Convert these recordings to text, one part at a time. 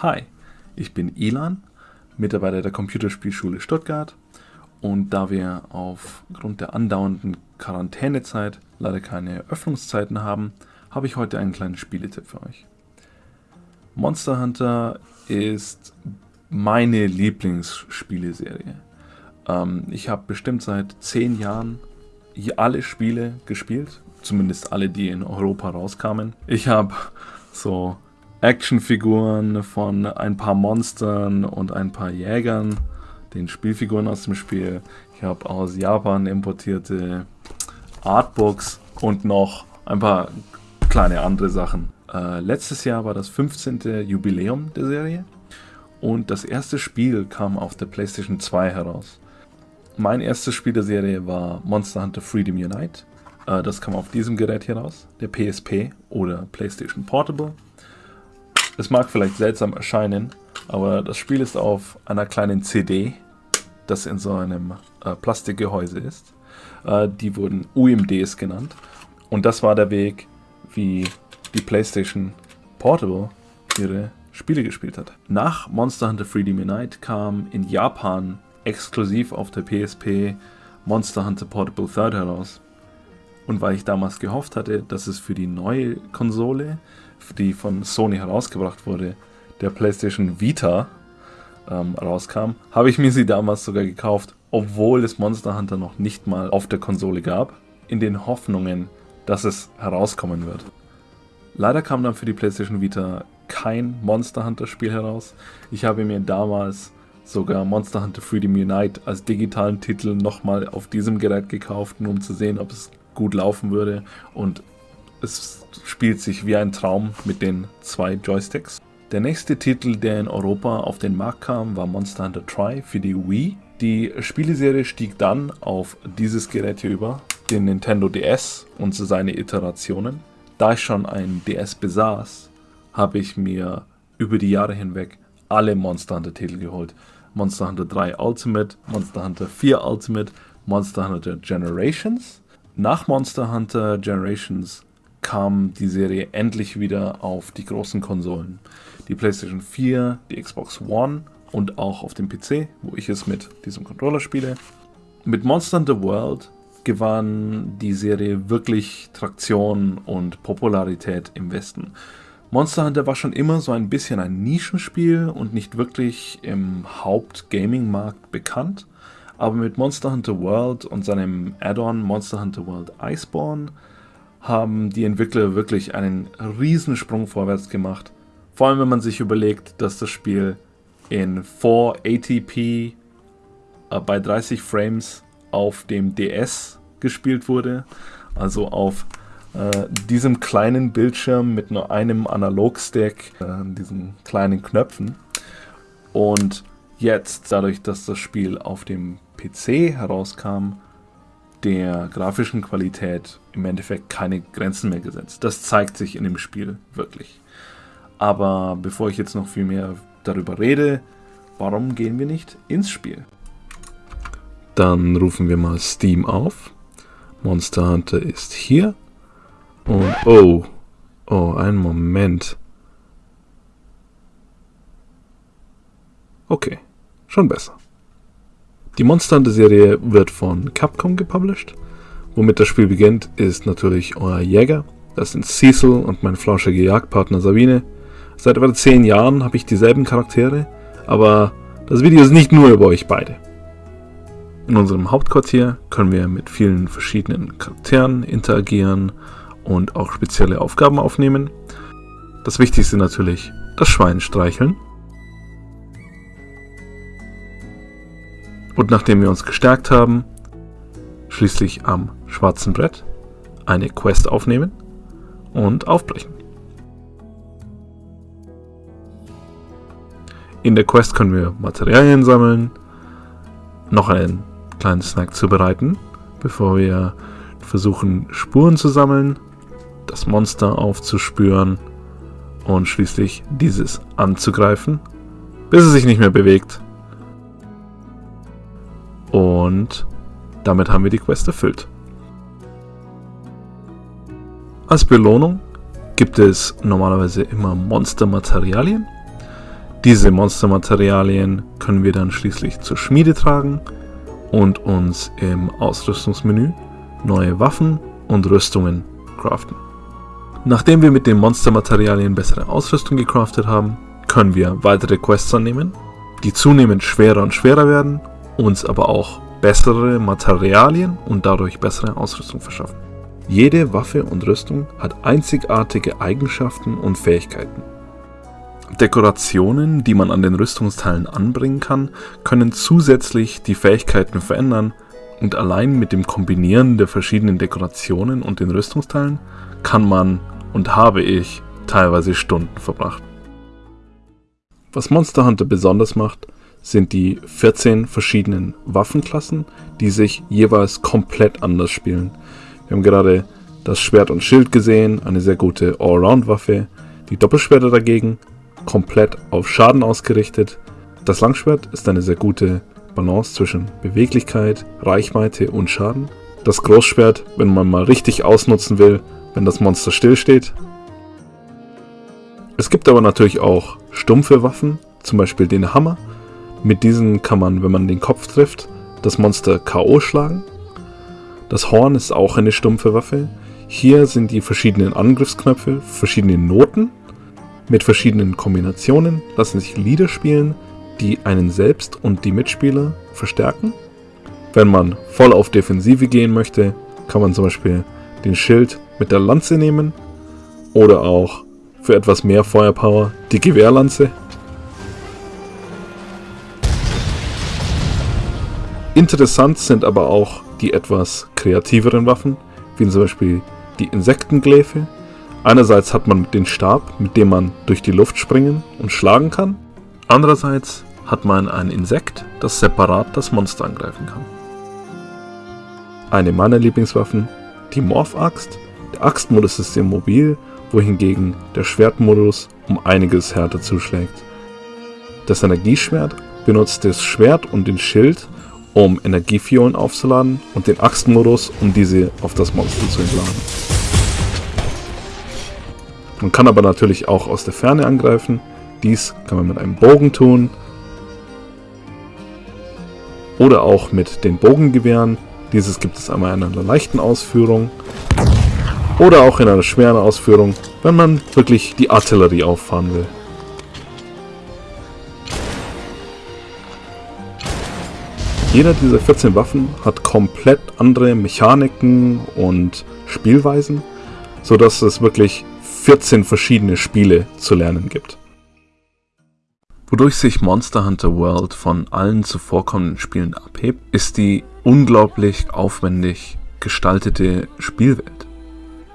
Hi, ich bin Ilan, Mitarbeiter der Computerspielschule Stuttgart und da wir aufgrund der andauernden Quarantänezeit leider keine Öffnungszeiten haben, habe ich heute einen kleinen Spieletipp für euch. Monster Hunter ist meine Lieblingsspieleserie. Ähm, ich habe bestimmt seit zehn Jahren alle Spiele gespielt, zumindest alle, die in Europa rauskamen. Ich habe so Actionfiguren von ein paar Monstern und ein paar Jägern, den Spielfiguren aus dem Spiel. Ich habe aus Japan importierte Artbooks und noch ein paar kleine andere Sachen. Äh, letztes Jahr war das 15. Jubiläum der Serie und das erste Spiel kam auf der PlayStation 2 heraus. Mein erstes Spiel der Serie war Monster Hunter Freedom Unite. Äh, das kam auf diesem Gerät hier raus, der PSP oder PlayStation Portable. Es mag vielleicht seltsam erscheinen, aber das Spiel ist auf einer kleinen CD, das in so einem äh, Plastikgehäuse ist. Äh, die wurden UMDs genannt. Und das war der Weg, wie die PlayStation Portable ihre Spiele gespielt hat. Nach Monster Hunter Freedom Unite kam in Japan exklusiv auf der PSP Monster Hunter Portable Third heraus. Und weil ich damals gehofft hatte, dass es für die neue Konsole die von Sony herausgebracht wurde, der PlayStation Vita ähm, rauskam, habe ich mir sie damals sogar gekauft, obwohl es Monster Hunter noch nicht mal auf der Konsole gab, in den Hoffnungen, dass es herauskommen wird. Leider kam dann für die PlayStation Vita kein Monster Hunter Spiel heraus. Ich habe mir damals sogar Monster Hunter Freedom Unite als digitalen Titel nochmal auf diesem Gerät gekauft, nur um zu sehen, ob es gut laufen würde. Und es spielt sich wie ein Traum mit den zwei Joysticks. Der nächste Titel, der in Europa auf den Markt kam, war Monster Hunter Tri für die Wii. Die Spieleserie stieg dann auf dieses Gerät hier über, den Nintendo DS und seine Iterationen. Da ich schon ein DS besaß, habe ich mir über die Jahre hinweg alle Monster Hunter Titel geholt. Monster Hunter 3 Ultimate, Monster Hunter 4 Ultimate, Monster Hunter Generations. Nach Monster Hunter Generations kam die Serie endlich wieder auf die großen Konsolen. Die PlayStation 4, die Xbox One und auch auf dem PC, wo ich es mit diesem Controller spiele. Mit Monster Hunter World gewann die Serie wirklich Traktion und Popularität im Westen. Monster Hunter war schon immer so ein bisschen ein Nischenspiel und nicht wirklich im Haupt-Gaming-Markt bekannt, aber mit Monster Hunter World und seinem Add-on Monster Hunter World Iceborne haben die Entwickler wirklich einen Riesensprung vorwärts gemacht. Vor allem, wenn man sich überlegt, dass das Spiel in 480p äh, bei 30 Frames auf dem DS gespielt wurde. Also auf diesem kleinen Bildschirm mit nur einem Analogstick, äh, diesen kleinen Knöpfen. Und jetzt, dadurch, dass das Spiel auf dem PC herauskam, der grafischen Qualität im Endeffekt keine Grenzen mehr gesetzt. Das zeigt sich in dem Spiel wirklich. Aber bevor ich jetzt noch viel mehr darüber rede, warum gehen wir nicht ins Spiel? Dann rufen wir mal Steam auf. Monster Hunter ist hier. Und oh, oh, einen Moment. Okay, schon besser. Die Monster Hunter Serie wird von Capcom gepublished. Womit das Spiel beginnt, ist natürlich euer Jäger. Das sind Cecil und mein flauschige Jagdpartner Sabine. Seit etwa 10 Jahren habe ich dieselben Charaktere, aber das Video ist nicht nur über euch beide. In unserem Hauptquartier können wir mit vielen verschiedenen Charakteren interagieren und auch spezielle Aufgaben aufnehmen. Das Wichtigste natürlich das Schwein streicheln. Und nachdem wir uns gestärkt haben, schließlich am schwarzen Brett eine Quest aufnehmen und aufbrechen. In der Quest können wir Materialien sammeln, noch einen kleinen Snack zubereiten, bevor wir versuchen Spuren zu sammeln, das Monster aufzuspüren und schließlich dieses anzugreifen, bis es sich nicht mehr bewegt und damit haben wir die Quest erfüllt. Als Belohnung gibt es normalerweise immer Monstermaterialien. Diese Monstermaterialien können wir dann schließlich zur Schmiede tragen und uns im Ausrüstungsmenü neue Waffen und Rüstungen craften. Nachdem wir mit den Monstermaterialien bessere Ausrüstung gecraftet haben, können wir weitere Quests annehmen, die zunehmend schwerer und schwerer werden, uns aber auch bessere Materialien und dadurch bessere Ausrüstung verschaffen. Jede Waffe und Rüstung hat einzigartige Eigenschaften und Fähigkeiten. Dekorationen, die man an den Rüstungsteilen anbringen kann, können zusätzlich die Fähigkeiten verändern und allein mit dem Kombinieren der verschiedenen Dekorationen und den Rüstungsteilen kann man und habe ich teilweise Stunden verbracht. Was Monster Hunter besonders macht, sind die 14 verschiedenen Waffenklassen, die sich jeweils komplett anders spielen. Wir haben gerade das Schwert und Schild gesehen, eine sehr gute Allround-Waffe. Die Doppelschwerter dagegen komplett auf Schaden ausgerichtet. Das Langschwert ist eine sehr gute Balance zwischen Beweglichkeit, Reichweite und Schaden. Das Großschwert, wenn man mal richtig ausnutzen will, wenn das Monster stillsteht. Es gibt aber natürlich auch stumpfe Waffen, zum Beispiel den Hammer. Mit diesen kann man, wenn man den Kopf trifft, das Monster K.O. schlagen. Das Horn ist auch eine stumpfe Waffe. Hier sind die verschiedenen Angriffsknöpfe, verschiedene Noten. Mit verschiedenen Kombinationen lassen sich Lieder spielen, die einen selbst und die Mitspieler verstärken. Wenn man voll auf Defensive gehen möchte, kann man zum Beispiel den Schild mit der Lanze nehmen oder auch für etwas mehr Feuerpower die Gewehrlanze. Interessant sind aber auch die etwas kreativeren Waffen, wie zum Beispiel die Insektengläfe. Einerseits hat man den Stab, mit dem man durch die Luft springen und schlagen kann. Andererseits hat man ein Insekt, das separat das Monster angreifen kann. Eine meiner Lieblingswaffen, die Morph-Axt. Der Axtmodus ist sehr mobil, wohingegen der Schwertmodus um einiges härter zuschlägt. Das Energieschwert benutzt das Schwert und den Schild, um Energiefiolen aufzuladen und den Axtmodus, um diese auf das Monster zu entladen. Man kann aber natürlich auch aus der Ferne angreifen. Dies kann man mit einem Bogen tun. Oder auch mit den Bogengewehren. Dieses gibt es einmal in einer leichten Ausführung. Oder auch in einer schweren Ausführung, wenn man wirklich die Artillerie auffahren will. Jeder dieser 14 Waffen hat komplett andere Mechaniken und Spielweisen, sodass es wirklich 14 verschiedene Spiele zu lernen gibt. Wodurch sich Monster Hunter World von allen zuvorkommenden Spielen abhebt, ist die unglaublich aufwendig gestaltete Spielwelt.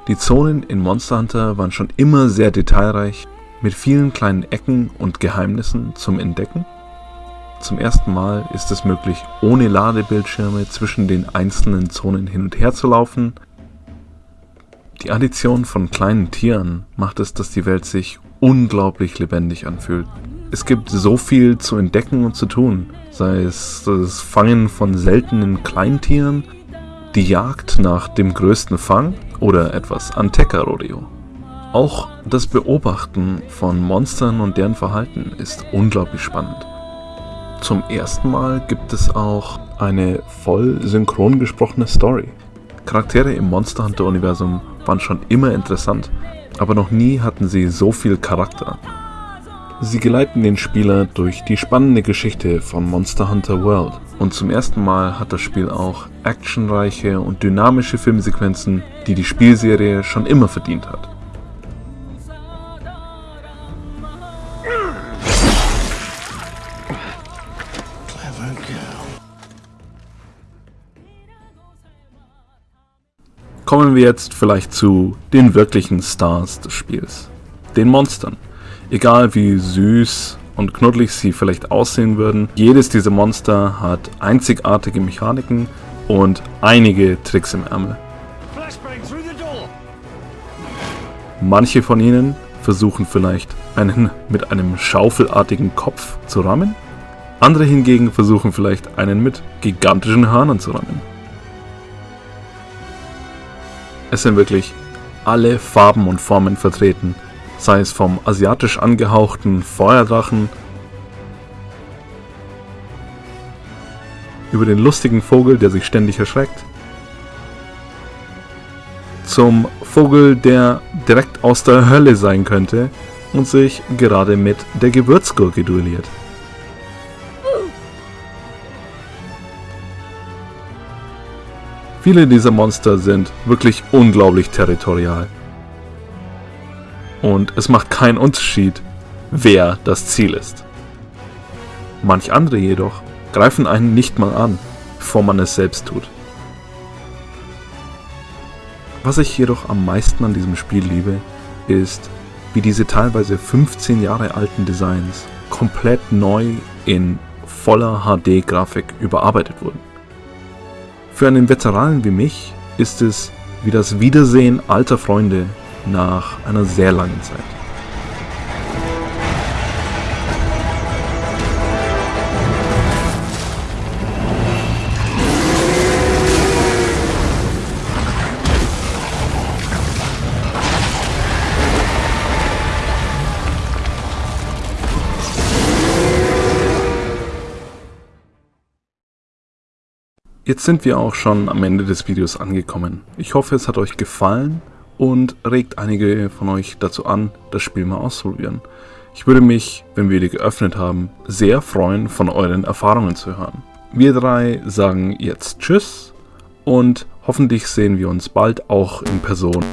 Die Zonen in Monster Hunter waren schon immer sehr detailreich, mit vielen kleinen Ecken und Geheimnissen zum Entdecken zum ersten Mal ist es möglich, ohne Ladebildschirme zwischen den einzelnen Zonen hin und her zu laufen. Die Addition von kleinen Tieren macht es, dass die Welt sich unglaublich lebendig anfühlt. Es gibt so viel zu entdecken und zu tun, sei es das Fangen von seltenen Kleintieren, die Jagd nach dem größten Fang oder etwas Antecker-Rodeo. Auch das Beobachten von Monstern und deren Verhalten ist unglaublich spannend. Zum ersten Mal gibt es auch eine voll synchron gesprochene Story. Charaktere im Monster Hunter Universum waren schon immer interessant, aber noch nie hatten sie so viel Charakter. Sie geleiten den Spieler durch die spannende Geschichte von Monster Hunter World und zum ersten Mal hat das Spiel auch actionreiche und dynamische Filmsequenzen, die die Spielserie schon immer verdient hat. Kommen wir jetzt vielleicht zu den wirklichen Stars des Spiels. Den Monstern. Egal wie süß und knuddelig sie vielleicht aussehen würden, jedes dieser Monster hat einzigartige Mechaniken und einige Tricks im Ärmel. Manche von ihnen versuchen vielleicht einen mit einem schaufelartigen Kopf zu rammen. Andere hingegen versuchen vielleicht einen mit gigantischen Hörnern zu rammen. Es sind wirklich alle Farben und Formen vertreten, sei es vom asiatisch angehauchten Feuerdrachen über den lustigen Vogel, der sich ständig erschreckt, zum Vogel, der direkt aus der Hölle sein könnte und sich gerade mit der Gewürzgurke duelliert. Viele dieser Monster sind wirklich unglaublich territorial. Und es macht keinen Unterschied, wer das Ziel ist. Manch andere jedoch greifen einen nicht mal an, bevor man es selbst tut. Was ich jedoch am meisten an diesem Spiel liebe, ist, wie diese teilweise 15 Jahre alten Designs komplett neu in voller HD-Grafik überarbeitet wurden. Für einen Veteranen wie mich ist es wie das Wiedersehen alter Freunde nach einer sehr langen Zeit. Jetzt sind wir auch schon am Ende des Videos angekommen. Ich hoffe, es hat euch gefallen und regt einige von euch dazu an, das Spiel mal auszuprobieren. Ich würde mich, wenn wir die geöffnet haben, sehr freuen, von euren Erfahrungen zu hören. Wir drei sagen jetzt Tschüss und hoffentlich sehen wir uns bald auch in Person.